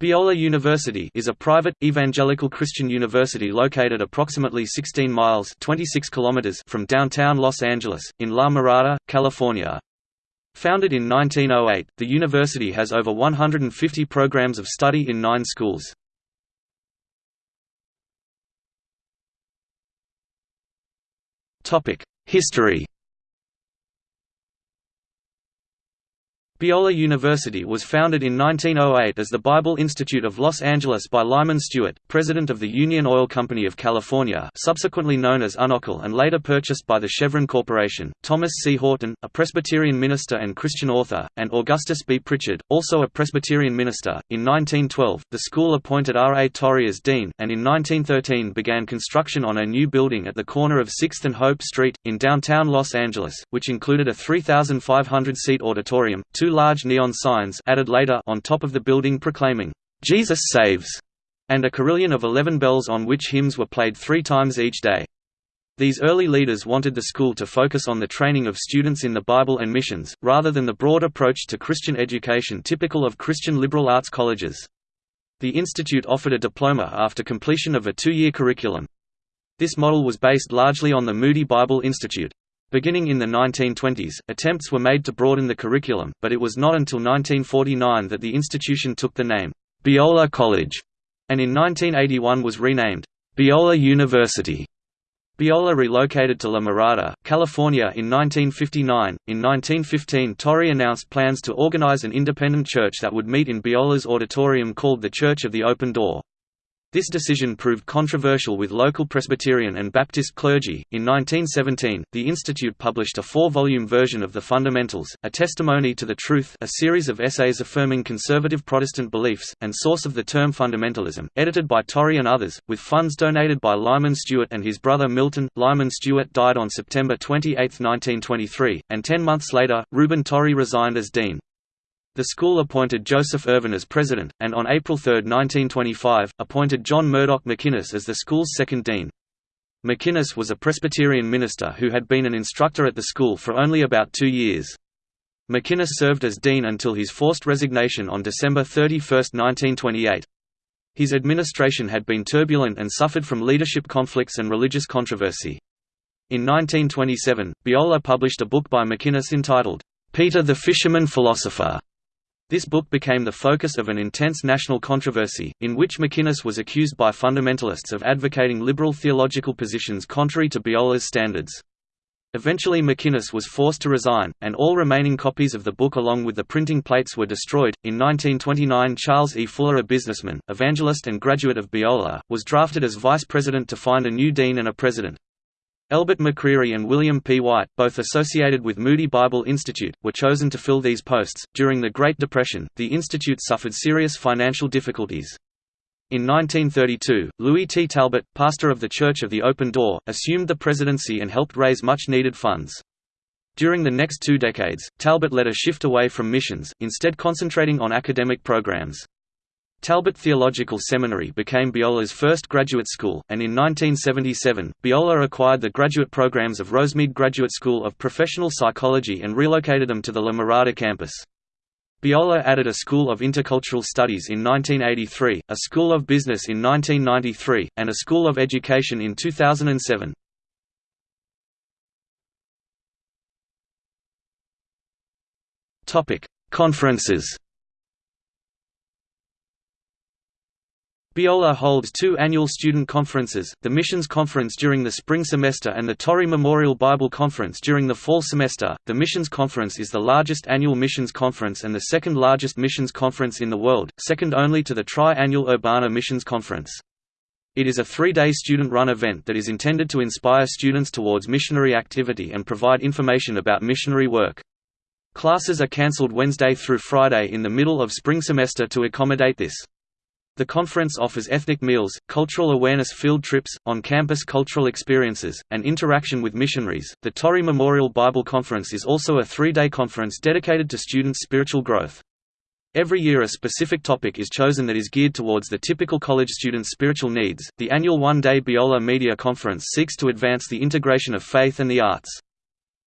Biola University is a private, evangelical Christian university located approximately 16 miles 26 kilometers from downtown Los Angeles, in La Mirada, California. Founded in 1908, the university has over 150 programs of study in nine schools. History Biola University was founded in 1908 as the Bible Institute of Los Angeles by Lyman Stewart, president of the Union Oil Company of California subsequently known as Unocal and later purchased by the Chevron Corporation, Thomas C. Horton, a Presbyterian minister and Christian author, and Augustus B. Pritchard, also a Presbyterian minister. In 1912, the school appointed R. A. Torrey as dean, and in 1913 began construction on a new building at the corner of 6th and Hope Street, in downtown Los Angeles, which included a 3,500-seat auditorium, two two large neon signs added later on top of the building proclaiming, "'Jesus Saves' and a carillon of eleven bells on which hymns were played three times each day. These early leaders wanted the school to focus on the training of students in the Bible and missions, rather than the broad approach to Christian education typical of Christian liberal arts colleges. The institute offered a diploma after completion of a two-year curriculum. This model was based largely on the Moody Bible Institute. Beginning in the 1920s, attempts were made to broaden the curriculum, but it was not until 1949 that the institution took the name, Biola College, and in 1981 was renamed, Biola University. Biola relocated to La Mirada, California in 1959. In 1915, Torrey announced plans to organize an independent church that would meet in Biola's auditorium called the Church of the Open Door. This decision proved controversial with local Presbyterian and Baptist clergy. In 1917, the Institute published a four volume version of the Fundamentals, A Testimony to the Truth, a series of essays affirming conservative Protestant beliefs, and source of the term fundamentalism, edited by Torrey and others, with funds donated by Lyman Stewart and his brother Milton. Lyman Stewart died on September 28, 1923, and ten months later, Reuben Torrey resigned as dean. The school appointed Joseph Irvin as president, and on April 3, 1925, appointed John Murdoch MacInnis as the school's second dean. MacInnis was a Presbyterian minister who had been an instructor at the school for only about two years. MacInnis served as dean until his forced resignation on December 31, 1928. His administration had been turbulent and suffered from leadership conflicts and religious controversy. In 1927, Biola published a book by MacInnis entitled, Peter the Fisherman Philosopher, this book became the focus of an intense national controversy, in which MacInnis was accused by fundamentalists of advocating liberal theological positions contrary to Biola's standards. Eventually MacInnis was forced to resign, and all remaining copies of the book along with the printing plates were destroyed. In 1929 Charles E. Fuller a businessman, evangelist and graduate of Biola, was drafted as vice president to find a new dean and a president. Elbert McCreary and William P. White, both associated with Moody Bible Institute, were chosen to fill these posts. During the Great Depression, the institute suffered serious financial difficulties. In 1932, Louis T. Talbot, pastor of the Church of the Open Door, assumed the presidency and helped raise much needed funds. During the next two decades, Talbot led a shift away from missions, instead concentrating on academic programs. Talbot Theological Seminary became Biola's first graduate school, and in 1977, Biola acquired the graduate programs of Rosemead Graduate School of Professional Psychology and relocated them to the La Mirada campus. Biola added a School of Intercultural Studies in 1983, a School of Business in 1993, and a School of Education in 2007. Conferences Biola holds two annual student conferences, the Missions Conference during the spring semester and the Torrey Memorial Bible Conference during the fall semester. The Missions Conference is the largest annual missions conference and the second largest missions conference in the world, second only to the tri-annual Urbana Missions Conference. It is a three-day student-run event that is intended to inspire students towards missionary activity and provide information about missionary work. Classes are cancelled Wednesday through Friday in the middle of spring semester to accommodate this. The conference offers ethnic meals, cultural awareness field trips, on campus cultural experiences, and interaction with missionaries. The Torrey Memorial Bible Conference is also a three day conference dedicated to students' spiritual growth. Every year a specific topic is chosen that is geared towards the typical college student's spiritual needs. The annual one day Biola Media Conference seeks to advance the integration of faith and the arts.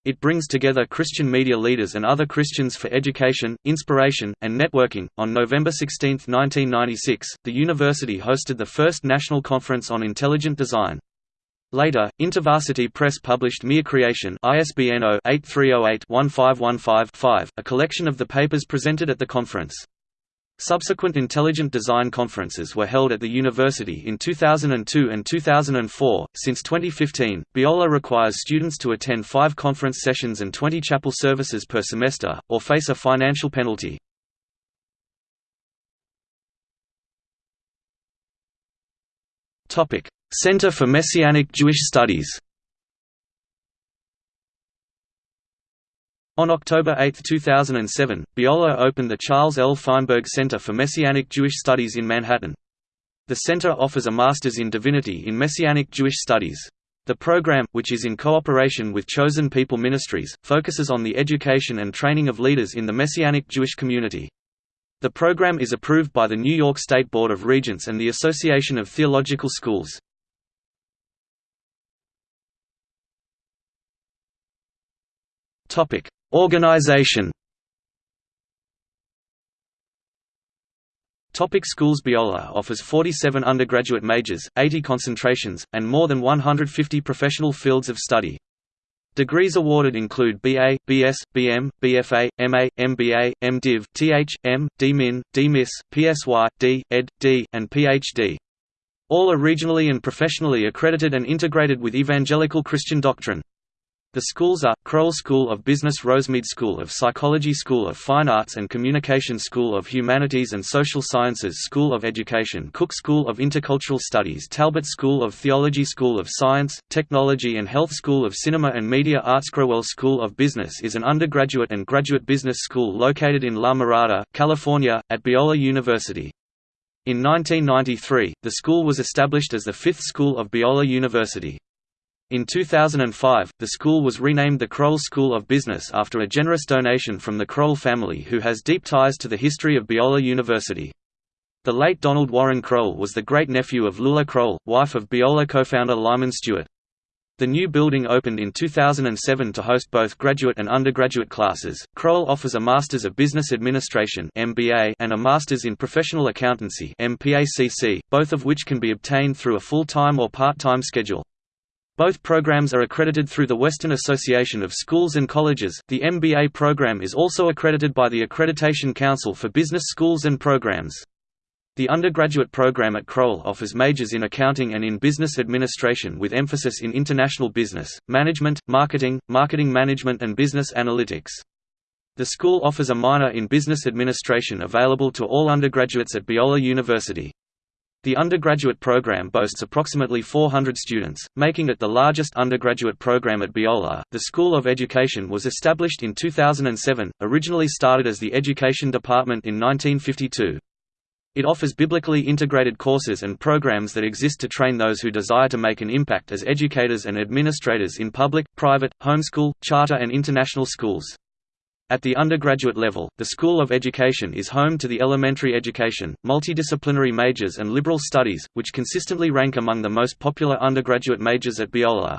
It brings together Christian media leaders and other Christians for education, inspiration, and networking. On November 16, 1996, the university hosted the first national conference on intelligent design. Later, InterVarsity Press published Mere Creation ISBN 0-8308-1515-5, a collection of the papers presented at the conference. Subsequent intelligent design conferences were held at the university in 2002 and 2004. Since 2015, Biola requires students to attend five conference sessions and 20 chapel services per semester, or face a financial penalty. Center for Messianic Jewish Studies On October 8, 2007, Biola opened the Charles L. Feinberg Center for Messianic Jewish Studies in Manhattan. The center offers a Master's in Divinity in Messianic Jewish Studies. The program, which is in cooperation with Chosen People Ministries, focuses on the education and training of leaders in the Messianic Jewish community. The program is approved by the New York State Board of Regents and the Association of Theological Schools. Topic: Organization. Topic schools Biola offers 47 undergraduate majors, 80 concentrations, and more than 150 professional fields of study. Degrees awarded include BA, BS, BM, BFA, MA, MBA, MDiv, TH, M, DMin, DMIS, PSY, D, Ed, D, and PhD. All are regionally and professionally accredited and integrated with evangelical Christian doctrine. The schools are, Crowell School of Business Rosemead School of Psychology School of Fine Arts and Communication School of Humanities and Social Sciences School of Education Cook School of Intercultural Studies Talbot School of Theology School of Science, Technology and Health School of Cinema and Media Arts Crowell School of Business is an undergraduate and graduate business school located in La Mirada, California, at Biola University. In 1993, the school was established as the fifth school of Biola University. In 2005, the school was renamed the Crowell School of Business after a generous donation from the Crowell family who has deep ties to the history of Biola University. The late Donald Warren Crowell was the great-nephew of Lula Crowell, wife of Biola co-founder Lyman Stewart. The new building opened in 2007 to host both graduate and undergraduate classes. Crowell offers a Masters of Business Administration (MBA) and a Masters in Professional Accountancy (MPACC), both of which can be obtained through a full-time or part-time schedule. Both programs are accredited through the Western Association of Schools and Colleges. The MBA program is also accredited by the Accreditation Council for Business Schools and Programs. The undergraduate program at Crowell offers majors in accounting and in business administration with emphasis in international business, management, marketing, marketing management and business analytics. The school offers a minor in business administration available to all undergraduates at Biola University. The undergraduate program boasts approximately 400 students, making it the largest undergraduate program at Biola. The School of Education was established in 2007, originally started as the Education Department in 1952. It offers biblically integrated courses and programs that exist to train those who desire to make an impact as educators and administrators in public, private, homeschool, charter and international schools. At the undergraduate level, the School of Education is home to the elementary education, multidisciplinary majors and liberal studies, which consistently rank among the most popular undergraduate majors at Biola.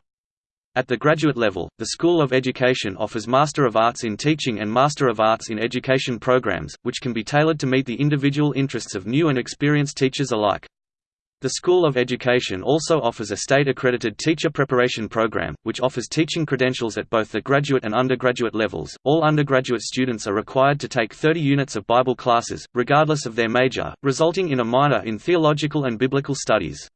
At the graduate level, the School of Education offers Master of Arts in Teaching and Master of Arts in Education programs, which can be tailored to meet the individual interests of new and experienced teachers alike. The School of Education also offers a state-accredited teacher preparation program, which offers teaching credentials at both the graduate and undergraduate levels. All undergraduate students are required to take 30 units of Bible classes, regardless of their major, resulting in a minor in theological and biblical studies.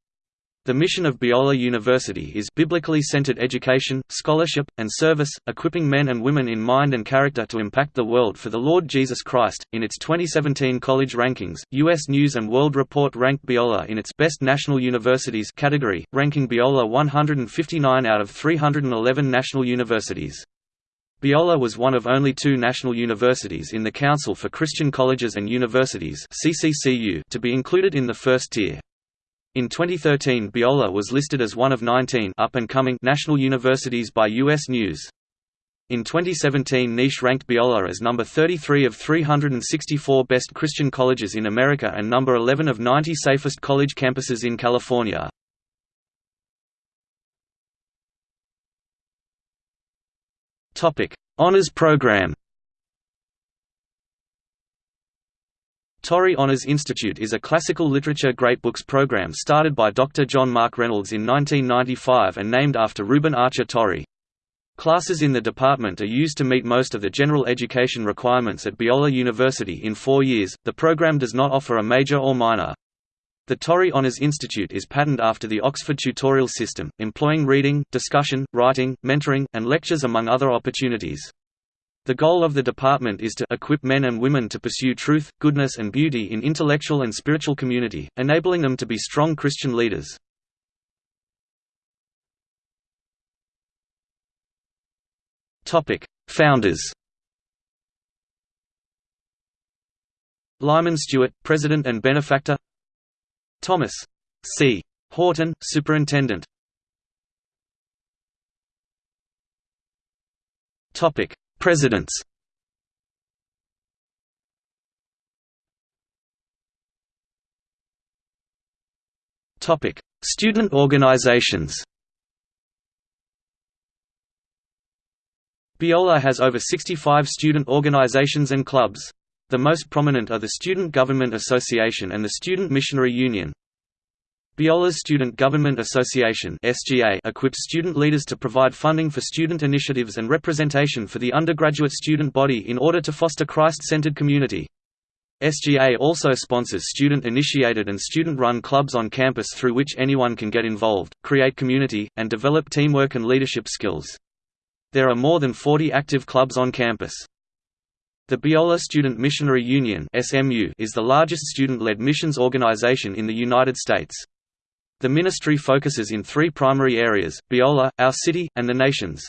The mission of Biola University is biblically centered education, scholarship, and service, equipping men and women in mind and character to impact the world for the Lord Jesus Christ. In its 2017 college rankings, U.S. News and World Report ranked Biola in its Best National Universities category, ranking Biola 159 out of 311 national universities. Biola was one of only two national universities in the Council for Christian Colleges and Universities to be included in the first tier. In 2013 Biola was listed as one of 19 up-and-coming national universities by U.S. News. In 2017 Niche ranked Biola as number 33 of 364 best Christian colleges in America and number 11 of 90 safest college campuses in California. Honours Program Torrey Honours Institute is a classical literature great books program started by Dr. John Mark Reynolds in 1995 and named after Reuben Archer Torrey. Classes in the department are used to meet most of the general education requirements at Biola University in four years. The program does not offer a major or minor. The Torrey Honours Institute is patterned after the Oxford tutorial system, employing reading, discussion, writing, mentoring, and lectures among other opportunities. The goal of the department is to equip men and women to pursue truth, goodness and beauty in intellectual and spiritual community, enabling them to be strong Christian leaders. Founders Lyman Stewart, President and Benefactor Thomas C. Horton, Superintendent Topic Presidents Topic: Student organizations. Biola has over 65 student organizations and clubs. The most prominent are the Student Government Association and the Student Missionary Union. Biola's Student Government Association equips student leaders to provide funding for student initiatives and representation for the undergraduate student body in order to foster Christ-centered community. SGA also sponsors student-initiated and student-run clubs on campus through which anyone can get involved, create community, and develop teamwork and leadership skills. There are more than 40 active clubs on campus. The Biola Student Missionary Union is the largest student-led missions organization in the United States. The ministry focuses in three primary areas, Biola, our city, and the nations.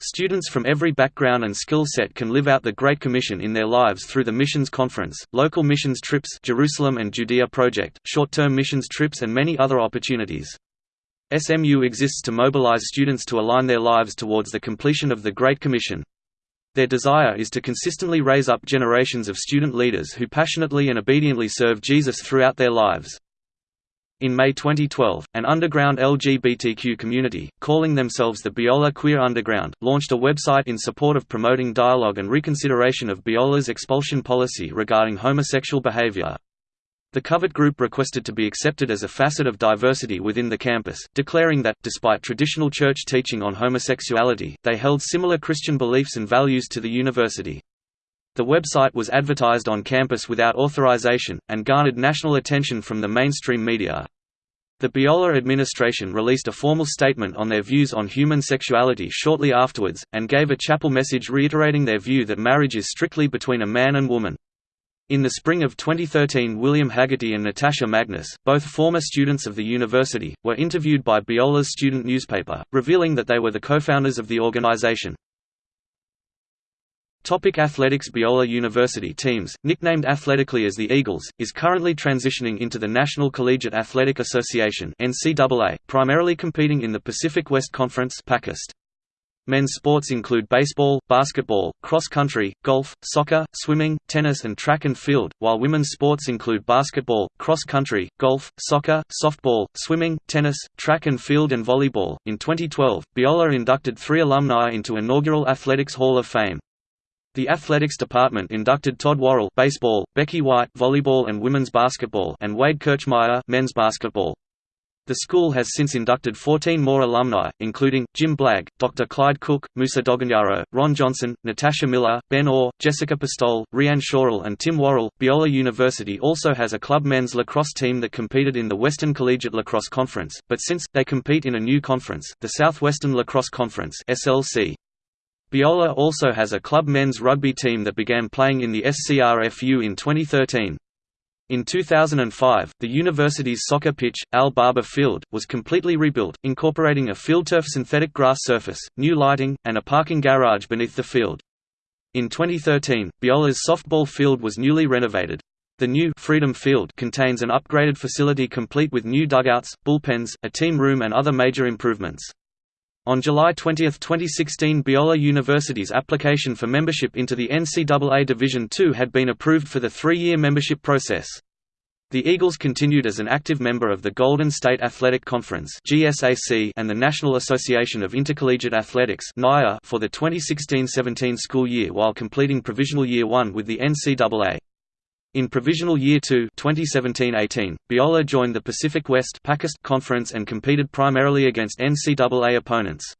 Students from every background and skill set can live out the Great Commission in their lives through the Missions Conference, local missions trips Jerusalem and Judea Project, short-term missions trips and many other opportunities. SMU exists to mobilize students to align their lives towards the completion of the Great Commission. Their desire is to consistently raise up generations of student leaders who passionately and obediently serve Jesus throughout their lives. In May 2012, an underground LGBTQ community, calling themselves the Biola Queer Underground, launched a website in support of promoting dialogue and reconsideration of Biola's expulsion policy regarding homosexual behavior. The covered group requested to be accepted as a facet of diversity within the campus, declaring that, despite traditional church teaching on homosexuality, they held similar Christian beliefs and values to the university. The website was advertised on campus without authorization, and garnered national attention from the mainstream media. The Biola administration released a formal statement on their views on human sexuality shortly afterwards, and gave a chapel message reiterating their view that marriage is strictly between a man and woman. In the spring of 2013 William Haggerty and Natasha Magnus, both former students of the university, were interviewed by Biola's student newspaper, revealing that they were the co-founders of the organization. Topic athletics Biola University teams, nicknamed athletically as the Eagles, is currently transitioning into the National Collegiate Athletic Association NCAA, primarily competing in the Pacific West Conference. Men's sports include baseball, basketball, cross-country, golf, soccer, swimming, tennis and track and field, while women's sports include basketball, cross-country, golf, soccer, softball, swimming, tennis, track and field and volleyball. In 2012, Biola inducted three alumni into inaugural Athletics Hall of Fame. The athletics department inducted Todd Worrell baseball, Becky White volleyball and women's basketball and Wade Kirchmeyer men's basketball. The school has since inducted 14 more alumni, including, Jim Blagg, Dr. Clyde Cook, Musa Doganyaro, Ron Johnson, Natasha Miller, Ben Orr, Jessica Pistole, Rianne Shorel and Tim Worrell. Biola University also has a club men's lacrosse team that competed in the Western Collegiate Lacrosse Conference, but since, they compete in a new conference, the Southwestern Lacrosse Conference SLC. Biola also has a club men's rugby team that began playing in the SCRFU in 2013. In 2005, the university's soccer pitch, Al Barber Field, was completely rebuilt, incorporating a FieldTurf synthetic grass surface, new lighting, and a parking garage beneath the field. In 2013, Biola's softball field was newly renovated. The new Freedom Field contains an upgraded facility complete with new dugouts, bullpens, a team room and other major improvements. On July 20, 2016 Biola University's application for membership into the NCAA Division II had been approved for the three-year membership process. The Eagles continued as an active member of the Golden State Athletic Conference and the National Association of Intercollegiate Athletics for the 2016–17 school year while completing Provisional Year 1 with the NCAA. In Provisional Year 2 2017–18, Biola joined the Pacific West Conference and competed primarily against NCAA opponents.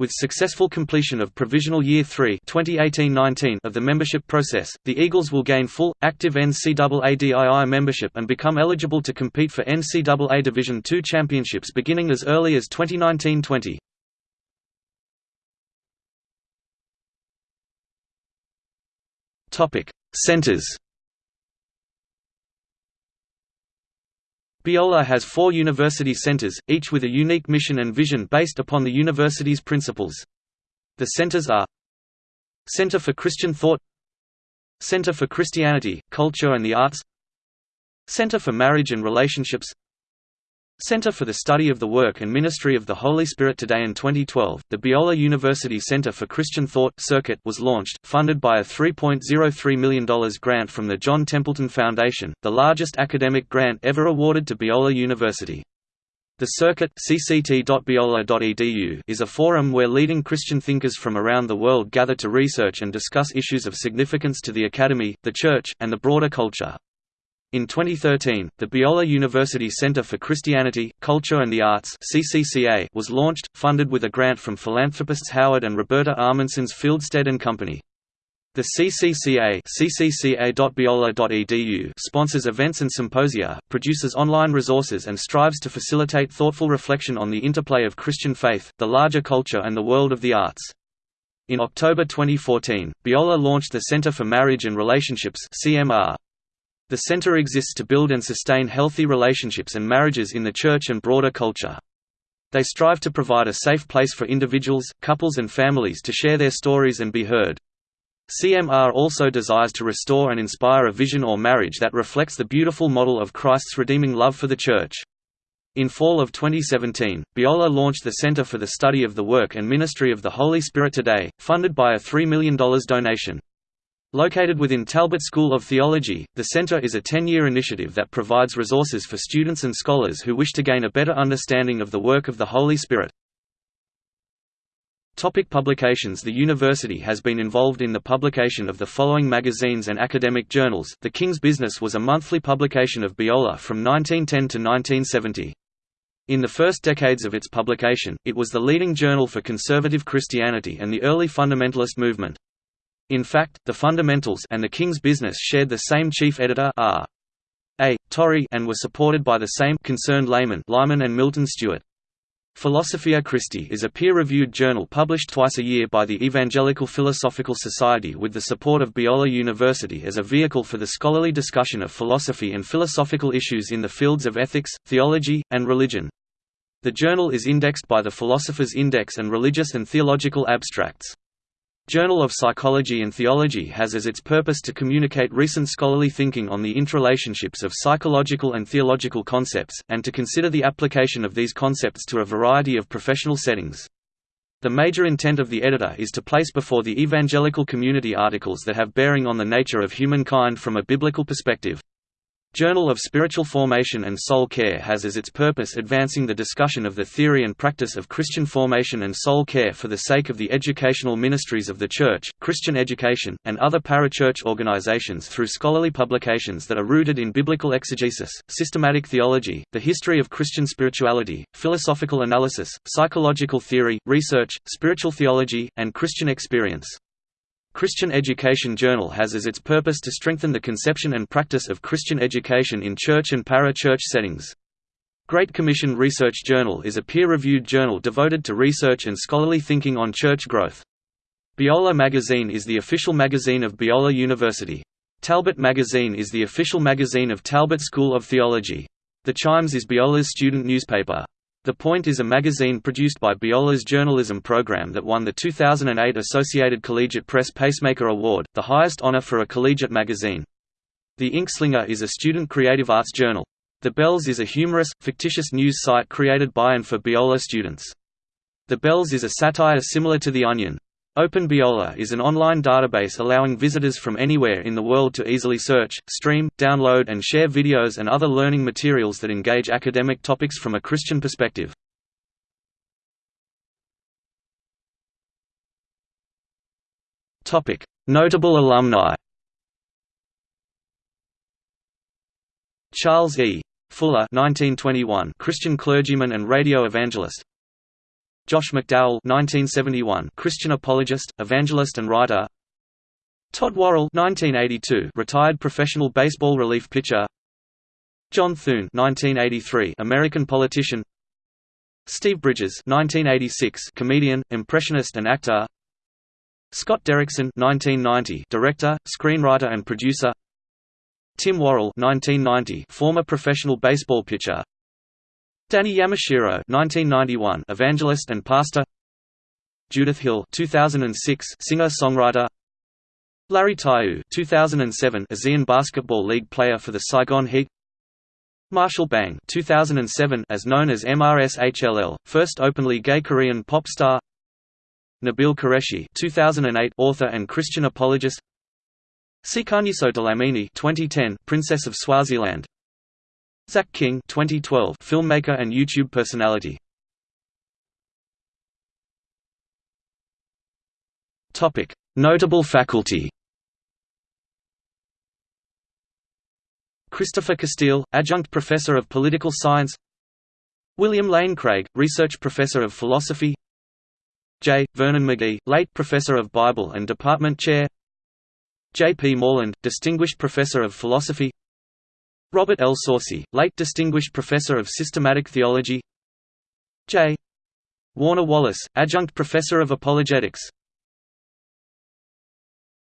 With successful completion of Provisional Year 3 2018-19 of the membership process, the Eagles will gain full, active NCAA membership and become eligible to compete for NCAA Division II championships beginning as early as 2019-20. Centers Biola has four university centers, each with a unique mission and vision based upon the university's principles. The centers are Center for Christian Thought Center for Christianity, Culture and the Arts Center for Marriage and Relationships Center for the Study of the Work and Ministry of the Holy Spirit Today in 2012, the Biola University Center for Christian Thought Circuit was launched, funded by a $3.03 million grant from the John Templeton Foundation, the largest academic grant ever awarded to Biola University. The Circuit cct.biola.edu is a forum where leading Christian thinkers from around the world gather to research and discuss issues of significance to the academy, the church, and the broader culture. In 2013, the Biola University Center for Christianity, Culture and the Arts (CCCA) was launched, funded with a grant from philanthropists Howard and Roberta Ahmanson's Fieldstead and Company. The CCCA ccca.biola.edu sponsors events and symposia, produces online resources and strives to facilitate thoughtful reflection on the interplay of Christian faith, the larger culture and the world of the arts. In October 2014, Biola launched the Center for Marriage and Relationships CMR, the center exists to build and sustain healthy relationships and marriages in the church and broader culture. They strive to provide a safe place for individuals, couples and families to share their stories and be heard. CMR also desires to restore and inspire a vision or marriage that reflects the beautiful model of Christ's redeeming love for the Church. In fall of 2017, Biola launched the Center for the Study of the Work and Ministry of the Holy Spirit Today, funded by a $3 million donation. Located within Talbot School of Theology, the Center is a 10-year initiative that provides resources for students and scholars who wish to gain a better understanding of the work of the Holy Spirit. Topic publications The university has been involved in the publication of the following magazines and academic journals. The King's Business was a monthly publication of Biola from 1910 to 1970. In the first decades of its publication, it was the leading journal for conservative Christianity and the early fundamentalist movement. In fact, the Fundamentals and the King's Business shared the same chief editor R. A. Torrey and were supported by the same concerned laymen Lyman and Milton Stewart. Philosophia Christi is a peer-reviewed journal published twice a year by the Evangelical Philosophical Society with the support of Biola University as a vehicle for the scholarly discussion of philosophy and philosophical issues in the fields of ethics, theology, and religion. The journal is indexed by the Philosopher's Index and Religious and Theological Abstracts. Journal of Psychology and Theology has as its purpose to communicate recent scholarly thinking on the interrelationships of psychological and theological concepts, and to consider the application of these concepts to a variety of professional settings. The major intent of the editor is to place before the evangelical community articles that have bearing on the nature of humankind from a biblical perspective. Journal of Spiritual Formation and Soul Care has as its purpose advancing the discussion of the theory and practice of Christian formation and soul care for the sake of the educational ministries of the Church, Christian education, and other parachurch organizations through scholarly publications that are rooted in biblical exegesis, systematic theology, the history of Christian spirituality, philosophical analysis, psychological theory, research, spiritual theology, and Christian experience. Christian Education Journal has as its purpose to strengthen the conception and practice of Christian education in church and para-church settings. Great Commission Research Journal is a peer-reviewed journal devoted to research and scholarly thinking on church growth. Biola Magazine is the official magazine of Biola University. Talbot Magazine is the official magazine of Talbot School of Theology. The Chimes is Biola's student newspaper. The Point is a magazine produced by Biola's journalism program that won the 2008 Associated Collegiate Press Pacemaker Award, the highest honor for a collegiate magazine. The Inkslinger is a student creative arts journal. The Bells is a humorous, fictitious news site created by and for Biola students. The Bells is a satire similar to The Onion. OpenBiola is an online database allowing visitors from anywhere in the world to easily search, stream, download and share videos and other learning materials that engage academic topics from a Christian perspective. Notable alumni Charles E. Fuller 1921, Christian clergyman and radio evangelist Josh McDowell 1971, Christian apologist, evangelist and writer. Todd Worrell 1982, retired professional baseball relief pitcher. John Thune 1983, American politician. Steve Bridges 1986, comedian, impressionist and actor. Scott Derrickson 1990, director, screenwriter and producer. Tim Worrell 1990, former professional baseball pitcher Danny Yamashiro 1991 evangelist and pastor. Judith Hill 2006 singer-songwriter. Larry Taiu 2007 ASEAN Basketball League player for the Saigon Heat. Marshall Bang 2007 as known as MRSHLL first openly gay Korean pop star. Nabeel Qureshi 2008 author and Christian apologist. Sikhanyiso Dlamini 2010 Princess of Swaziland Zach King 2012 filmmaker and YouTube personality. Topic. Notable faculty. Christopher Castile, Adjunct Professor of Political Science. William Lane Craig, Research Professor of Philosophy. J. Vernon McGee, late Professor of Bible and Department Chair. J. P. Moreland, Distinguished Professor of Philosophy Robert L. Saucy, late Distinguished Professor of Systematic Theology J. Warner Wallace, Adjunct Professor of Apologetics